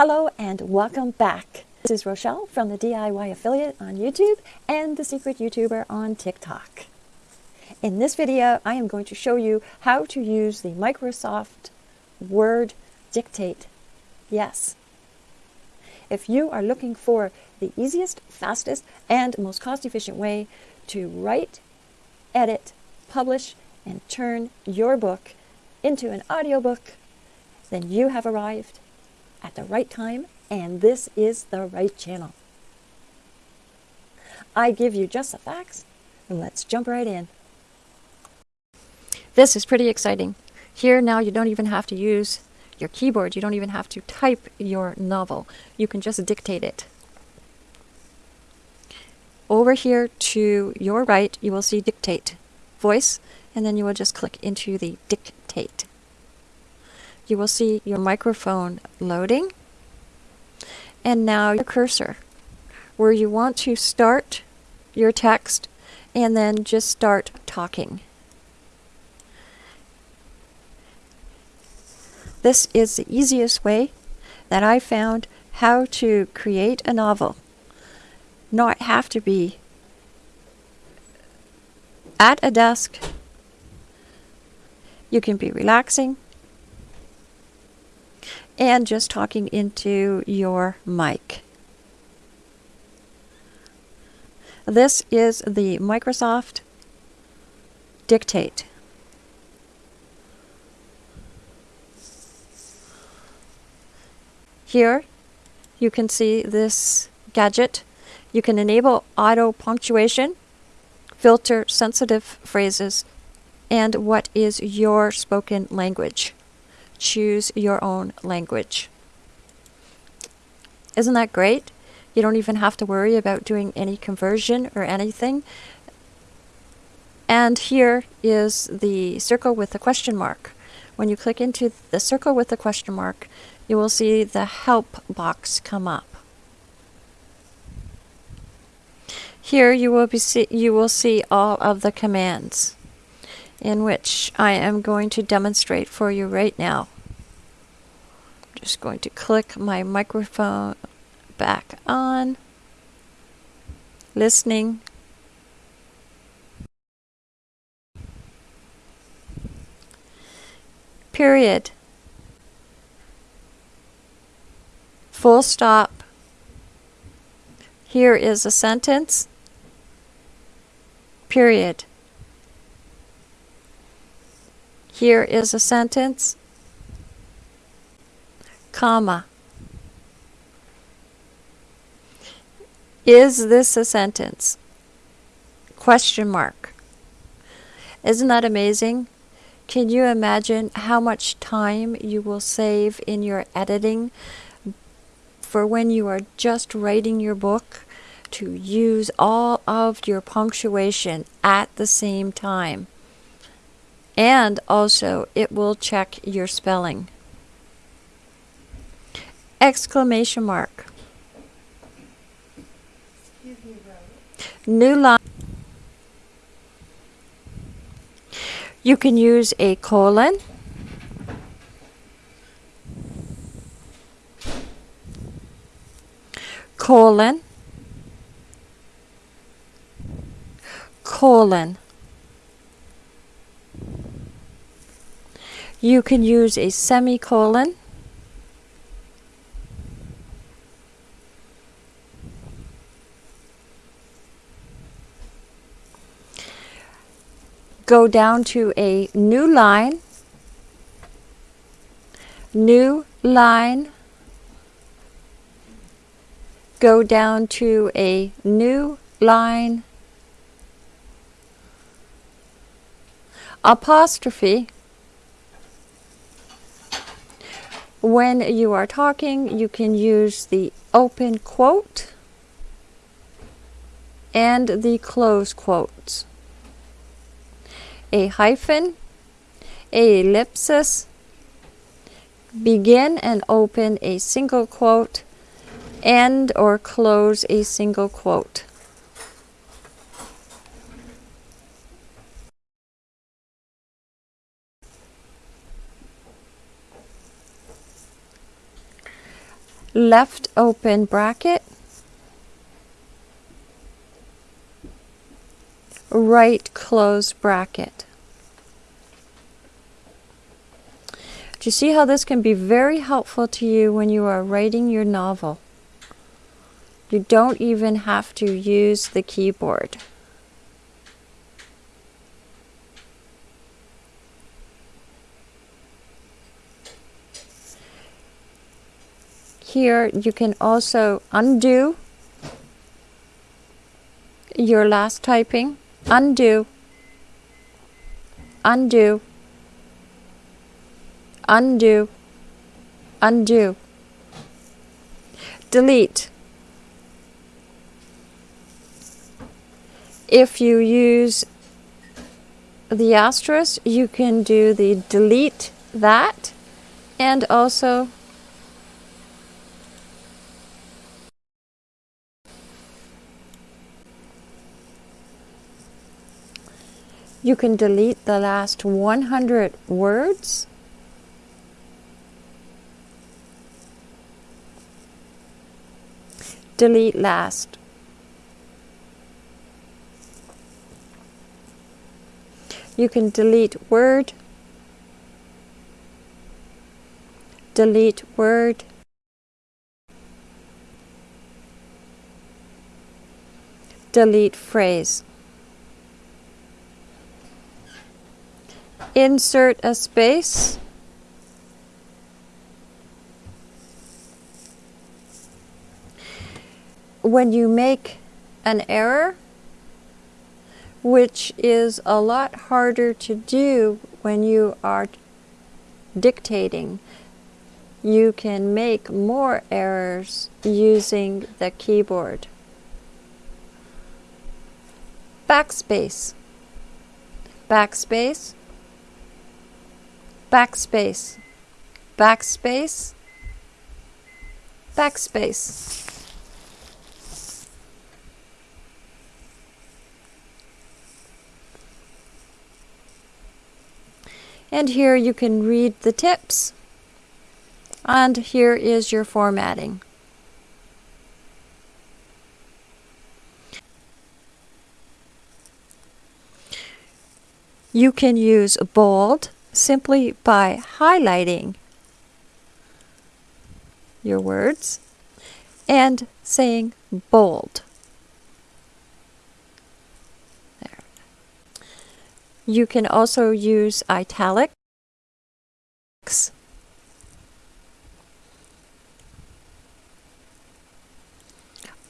Hello and welcome back. This is Rochelle from the DIY Affiliate on YouTube and the Secret YouTuber on TikTok. In this video, I am going to show you how to use the Microsoft Word Dictate. Yes. If you are looking for the easiest, fastest, and most cost-efficient way to write, edit, publish, and turn your book into an audiobook, then you have arrived at the right time and this is the right channel. I give you just the facts. And let's jump right in. This is pretty exciting. Here now you don't even have to use your keyboard. You don't even have to type your novel. You can just dictate it. Over here to your right, you will see dictate voice, and then you will just click into the dictate you will see your microphone loading and now your cursor where you want to start your text and then just start talking. This is the easiest way that I found how to create a novel. Not have to be at a desk. You can be relaxing and just talking into your mic. This is the Microsoft Dictate. Here you can see this gadget. You can enable auto punctuation, filter sensitive phrases, and what is your spoken language choose your own language. Isn't that great? You don't even have to worry about doing any conversion or anything. And here is the circle with the question mark. When you click into the circle with the question mark, you will see the help box come up. Here you will be see, you will see all of the commands in which I am going to demonstrate for you right now. I'm just going to click my microphone back on, listening. Period. Full stop. Here is a sentence. Period. Here is a sentence, comma. Is this a sentence? Question mark. Isn't that amazing? Can you imagine how much time you will save in your editing for when you are just writing your book to use all of your punctuation at the same time? And also it will check your spelling. Exclamation mark. New line. You can use a colon. Colon. Colon. You can use a semicolon. Go down to a new line, new line, go down to a new line, apostrophe, When you are talking, you can use the open quote and the close quotes. A hyphen, a ellipsis, begin and open a single quote, end or close a single quote. Left open bracket, right close bracket. Do you see how this can be very helpful to you when you are writing your novel? You don't even have to use the keyboard. Here you can also undo your last typing, undo, undo, undo, undo, delete. If you use the asterisk, you can do the delete that and also You can delete the last 100 words. Delete last. You can delete word, delete word, delete phrase. Insert a space. When you make an error, which is a lot harder to do when you are dictating, you can make more errors using the keyboard. Backspace. Backspace backspace, backspace, backspace. And here you can read the tips. And here is your formatting. You can use bold, simply by highlighting your words and saying bold. There. You can also use italics.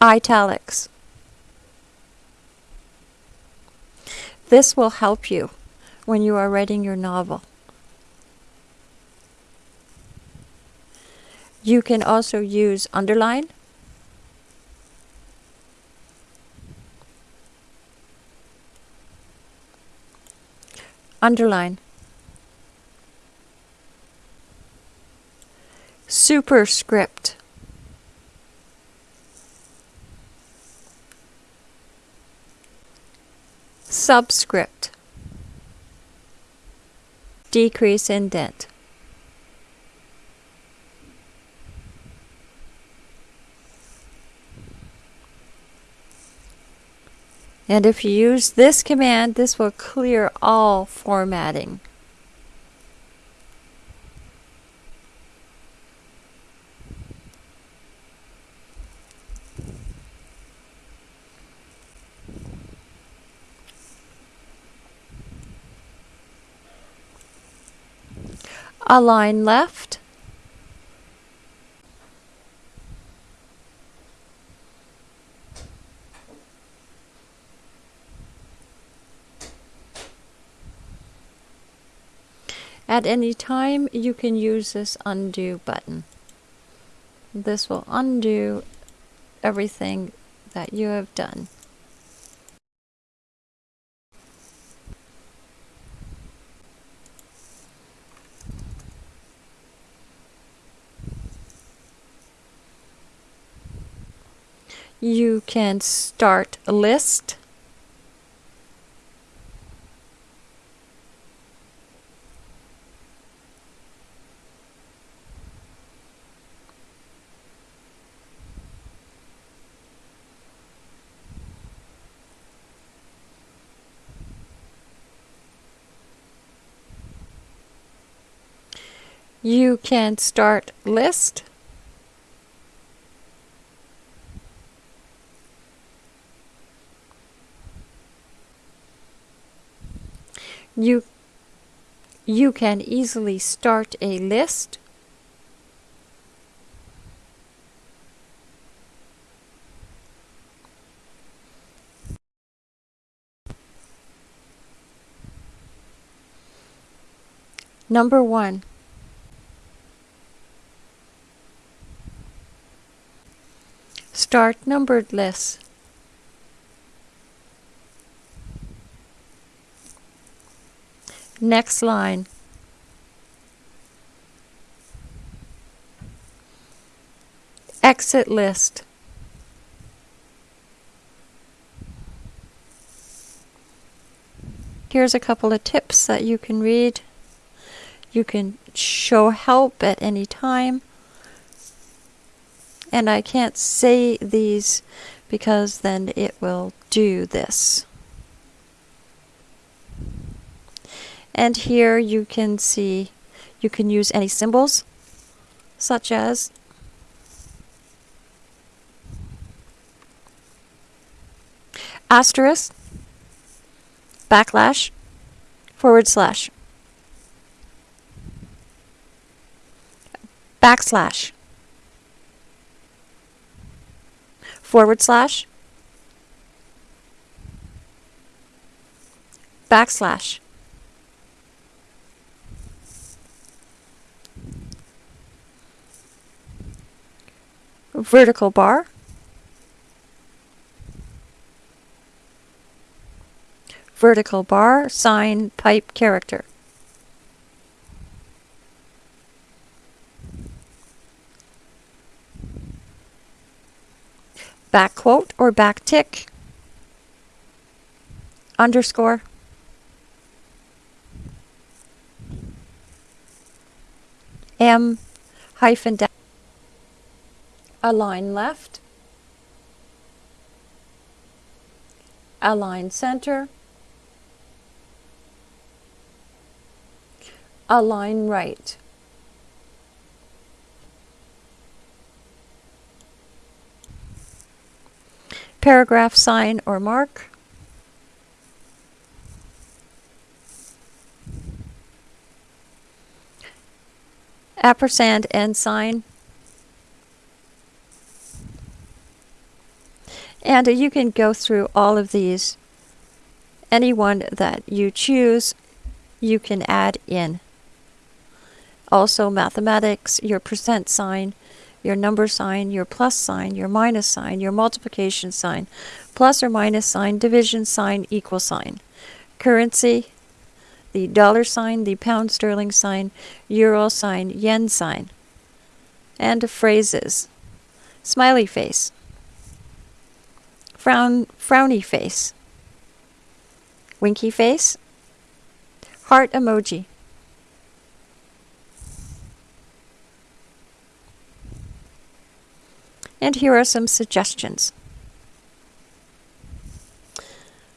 Italics. This will help you when you are writing your novel. You can also use underline. Underline. Superscript. Subscript. Decrease in indent. And if you use this command, this will clear all formatting. Align left. At any time, you can use this undo button. This will undo everything that you have done. you can start a list. You can start list. You, you can easily start a list. Number one. Start numbered list. Next line. Exit list. Here's a couple of tips that you can read. You can show help at any time. And I can't say these because then it will do this. And here you can see you can use any symbols such as asterisk, backslash, forward slash, backslash, forward slash, backslash, vertical bar, vertical bar, sign, pipe, character. Back quote or back tick, underscore, M hyphen dash align left, align center, align right. Paragraph sign or mark. Ampersand and sign. And you can go through all of these. Any one that you choose, you can add in. Also mathematics, your percent sign, your number sign, your plus sign, your minus sign, your multiplication sign, plus or minus sign, division sign, equal sign. Currency, the dollar sign, the pound sterling sign, euro sign, yen sign. And phrases. Smiley face frown, frowny face, winky face, heart emoji. And here are some suggestions.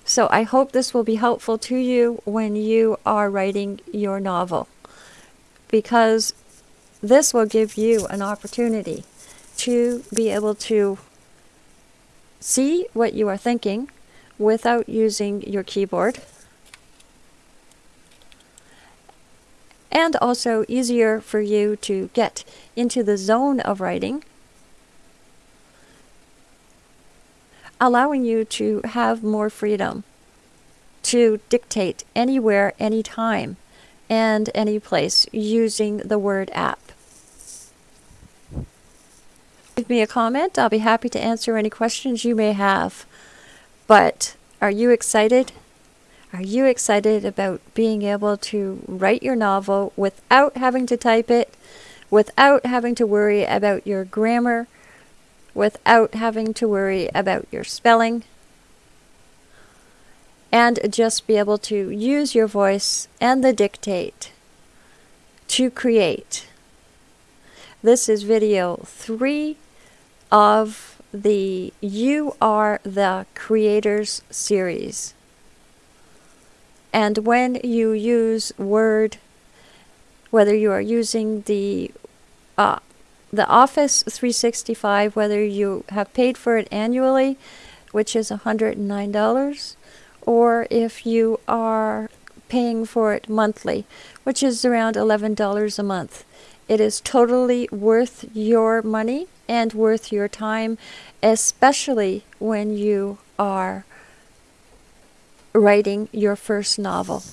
So I hope this will be helpful to you when you are writing your novel because this will give you an opportunity to be able to see what you are thinking without using your keyboard. And also easier for you to get into the zone of writing, allowing you to have more freedom to dictate anywhere, anytime, and any place using the word app. Leave me a comment. I'll be happy to answer any questions you may have. But are you excited? Are you excited about being able to write your novel without having to type it, without having to worry about your grammar, without having to worry about your spelling, and just be able to use your voice and the dictate to create? This is video three of the You Are the Creators series. And when you use Word whether you are using the uh, the Office 365, whether you have paid for it annually, which is $109, or if you are paying for it monthly, which is around $11 a month. It is totally worth your money and worth your time, especially when you are writing your first novel.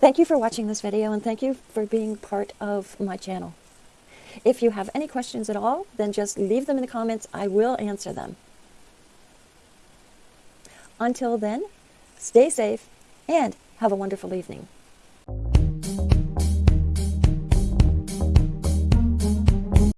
Thank you for watching this video and thank you for being part of my channel. If you have any questions at all, then just leave them in the comments. I will answer them. Until then, stay safe and have a wonderful evening.